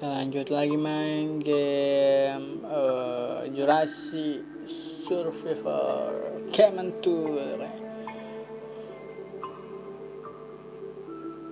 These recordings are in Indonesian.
lanjut lagi main game uh, Jurassic Survivor Cayman Tour.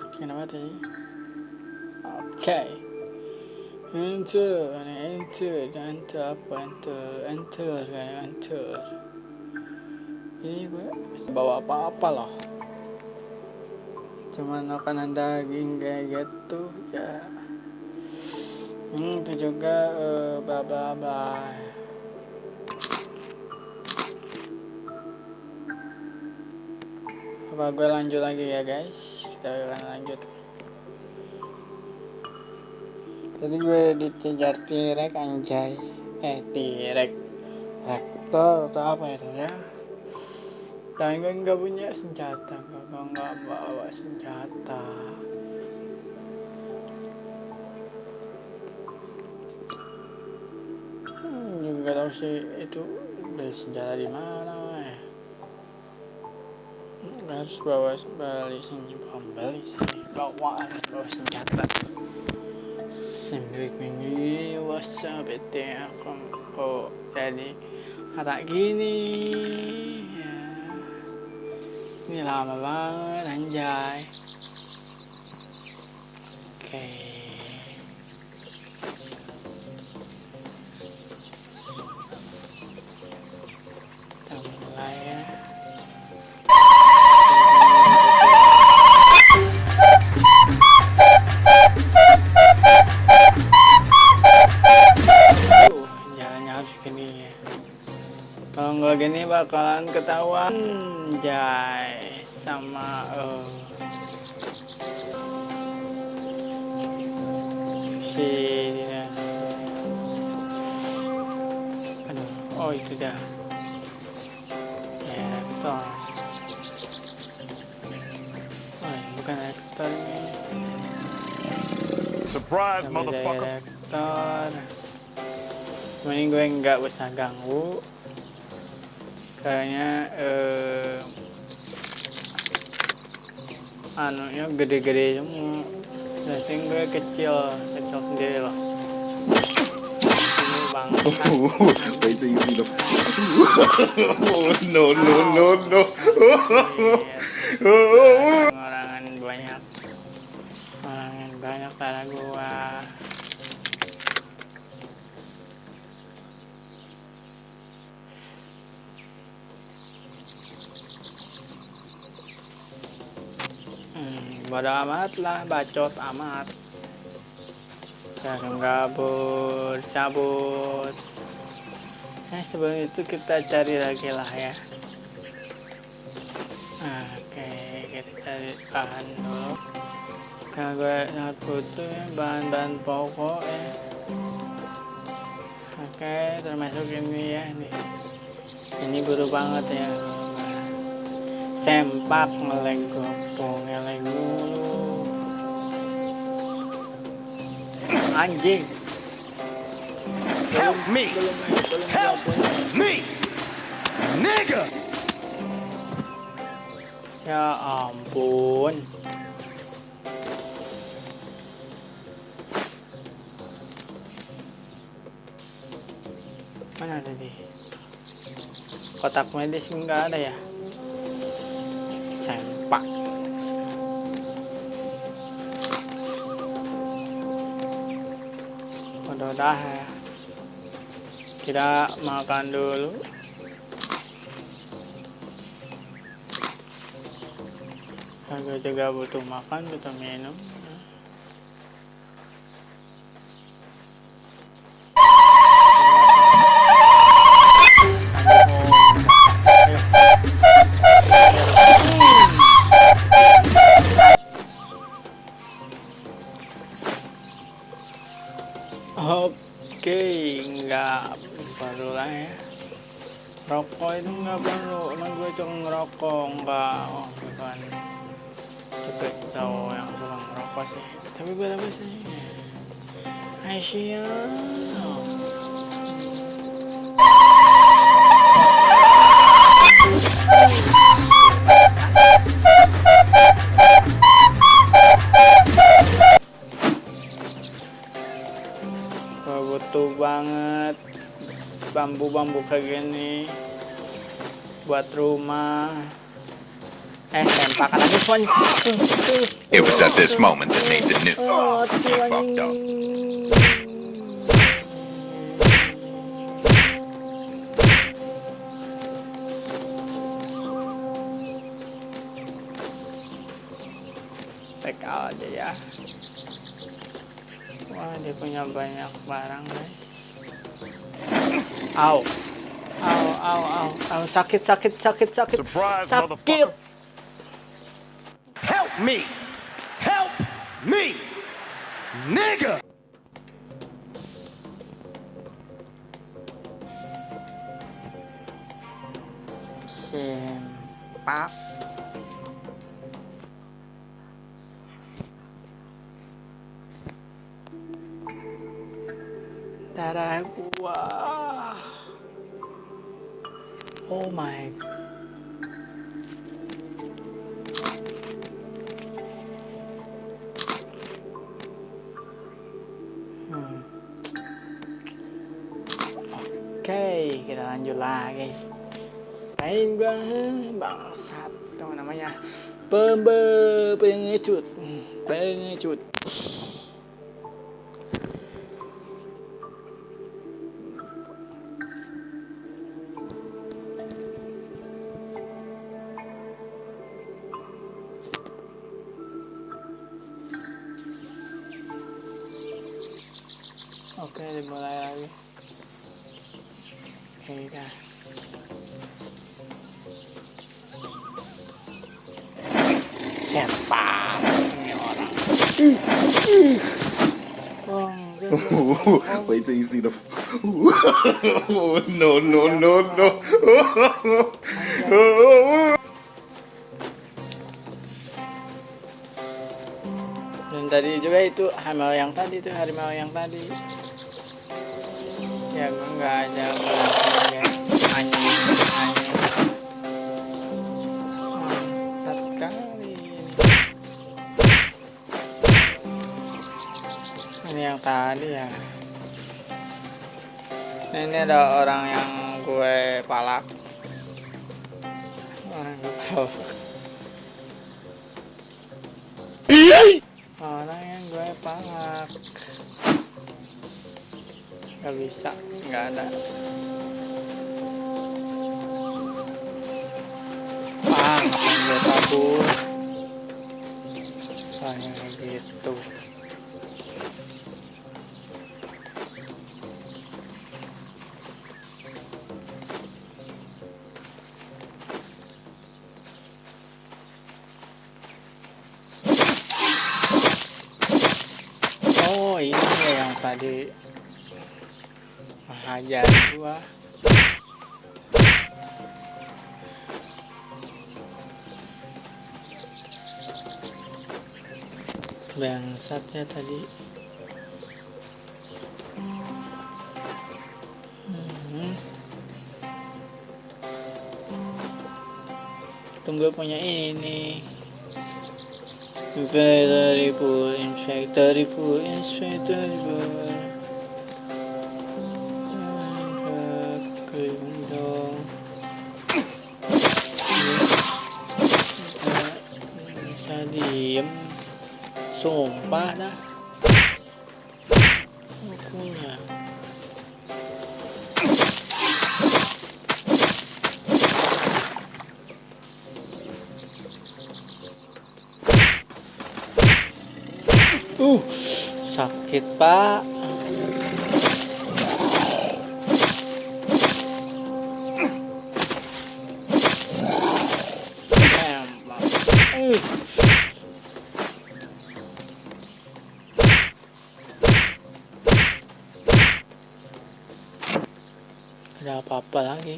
Oke nama tadi oke. Enter enter enter apa? Enter enter kayak enter. Ini gue bawa apa-apa loh. Cuman makanan daging kayak gitu ya hmm, itu juga bla bla bla apa gue lanjut lagi ya guys? Kita akan lanjut. Tadi gue dikejar tirek anjay. Eh tirek rektor atau apa itu ya? Dan gue nggak punya senjata. Gue nggak bawa senjata juga tahu sih itu beli senjata di mana ya hmm, harus bawa balik senjata beli bawa bawa senjata. Sendiri ini whatsapp itu aku oh jadi kata gini. Ini lama banget anjay. Oke. kita bakalan ketahuan jay sama uh, si aduh oh itu dah ya rektor oh bukan rektor Surprise, motherfucker. direktor Mending gue nggak usah ganggu Kayaknya eh, Anunya gede-gede semua. Setting gue kecil Kecil sendiri loh Wait till you see oh, no, no, no, no. Orangan banyak. Orangan banyak pada gua bodo amat lah, bacot amat. Jangan gabut, cabut. Eh, sebelum itu kita cari lagi lah ya. Oke, kita cari bahan dulu. Kalau gue sangat butuh ya, bahan-bahan pokok ya. Oke, termasuk ini ya, nih. Ini butuh banget ya. Sempak ngeleng gompong, ngeleng. Anjing. Help me! Help me! Nigga! Ya ampun. Mana tadi? Kotak medis enggak ada ya? Sempak. Udah dah ya. Kita makan dulu. Aku juga butuh makan, butuh minum. butuh banget bambu-bambu kayak gini buat rumah. Eh tembakan lagi pon. It was at this moment that made the news oh, Tek aja ya. Wah, dia punya banyak barang, guys. Au. Au, au, au, au, sakit, sakit, sakit, sakit. Surprise, sakit. Help me! Help me! Nigga! Sempak. Darah gua. Oh my. Hmm. Oke, kita lanjut lagi. Main banget bangsat namanya pembe pengecut pengecut Wait till you see the. no, no, no, no. Dan tadi juga itu harimau yang tadi itu harimau yang tadi. Ya gue nggak ada bilang ya anjing yang tadi ya. Nah, ini ada orang yang gue palak. Orang gue palak. orang yang gue palak. Nggak bisa nggak ada. Ah gue kabur. Kayak gitu tadi hajar gua. Bangsatnya tadi. Hmm. Tunggu punya ini. Very, very poor, in fact, very poor, in fact, very poor. Sakit pak. Ada apa-apa lagi?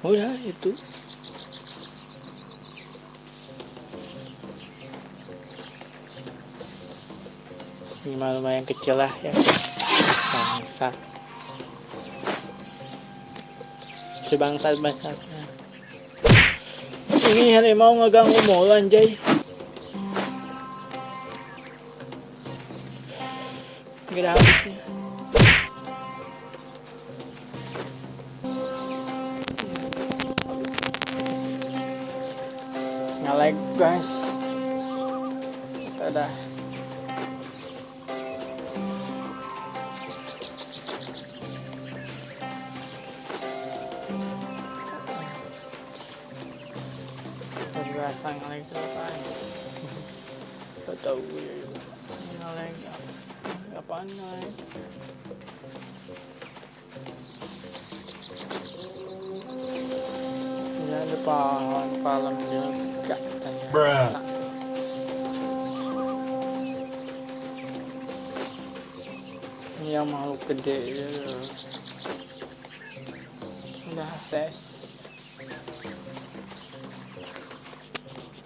Udah itu. minimal lumayan kecil lah ya. Bangsat sebangsat bangsatnya ini harimau ngeganggu mau anjay. Gak ada habisnya ngelag guys. Biasa ngelag sa tayo. Totoo yun. Ngelag. Apaan ngelag? Gak tanya. Bruh. Ini yang makhluk gede ya. Udah tes.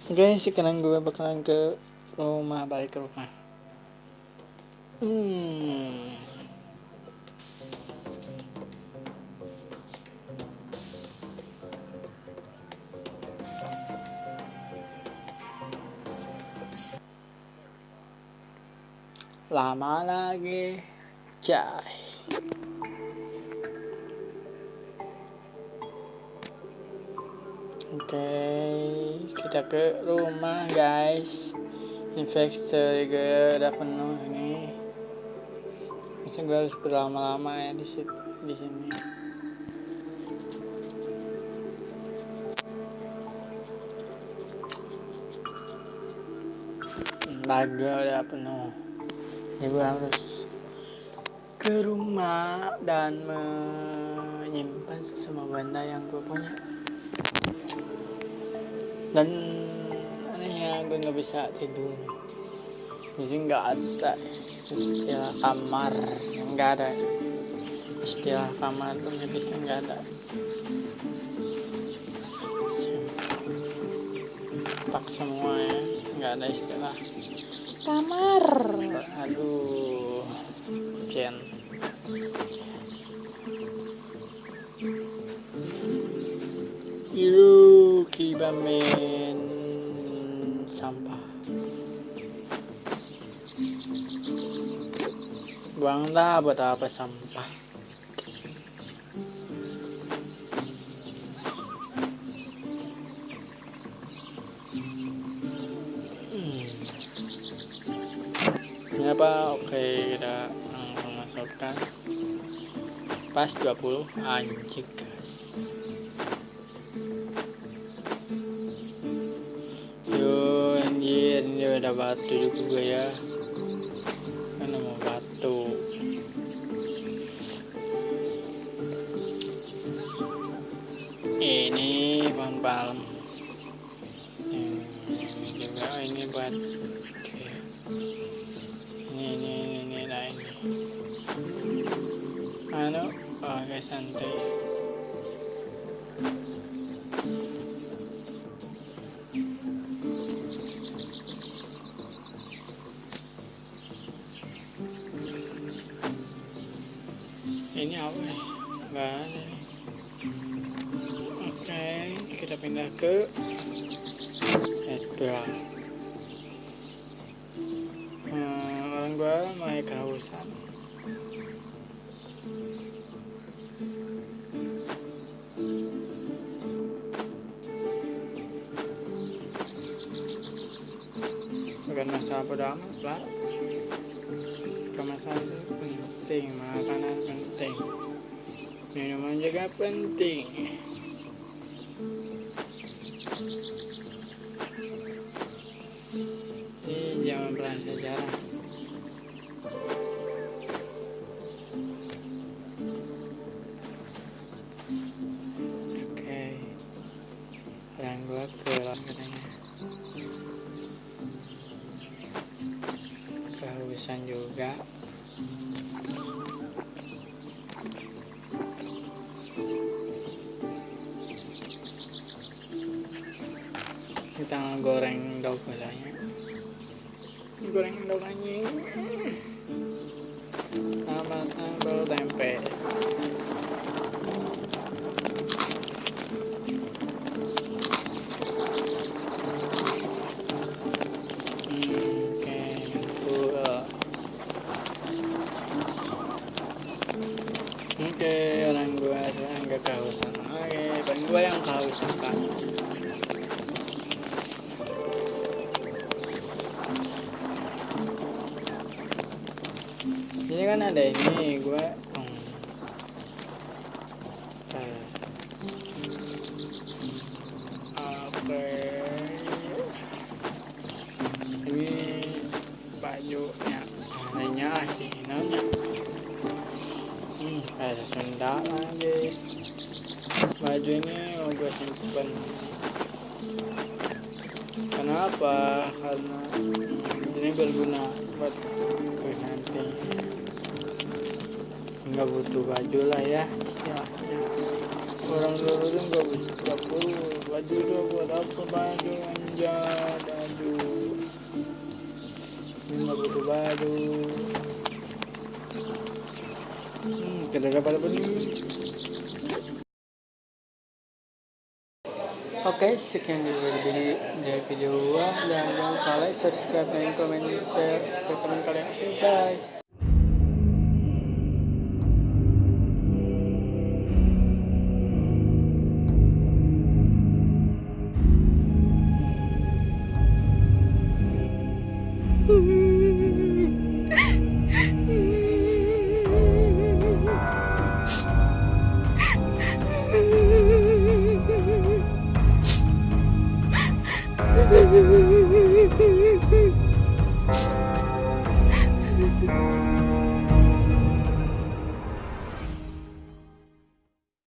Oke, sekarang gue bakalan ke rumah, balik ke rumah. Hmm. Lama lagi, cai. Oke, kita ke rumah guys. Investor juga udah penuh ini. Masa gue harus berlama-lama ya di situ, di sini. Laga udah penuh. Jadi gue harus ke rumah dan menyimpan semua benda yang gue punya dan anehnya gue nggak bisa tidur. Jadi nggak ada istilah kamar nggak ada. Istilah kamar tuh bisa nggak ada. Tak semua ya nggak ada istilah. Kamar. Aduh Jen Main sampah. Buang dah buat apa sampah? Hmm. Ini apa? Oke, kita langsung masukkan. Pas 20 anjing ada batu juga ya. Mana mau batu? Ini pohon palem Ini juga oh, ini buat ada. Oke, kita pindah ke headbar. Hmm, orang gua mulai kehausan. Bukan masalah amat lah. Minuman juga penting. Ini jangan pernah sejarah. Kita goreng daun balanya goreng daun anjing sama sambal tempe kan ada ini? Gue nggak butuh baju lah ya istilahnya orang dulu tuh nggak butuh nggak perlu baju tuh buat apa baju anjay baju nggak butuh baju hmm kita dapat apa nih Oke, sekian dulu dari video, dari video gua. Dan jangan lupa like, subscribe, dan komen, share ke teman kalian. Oke, bye.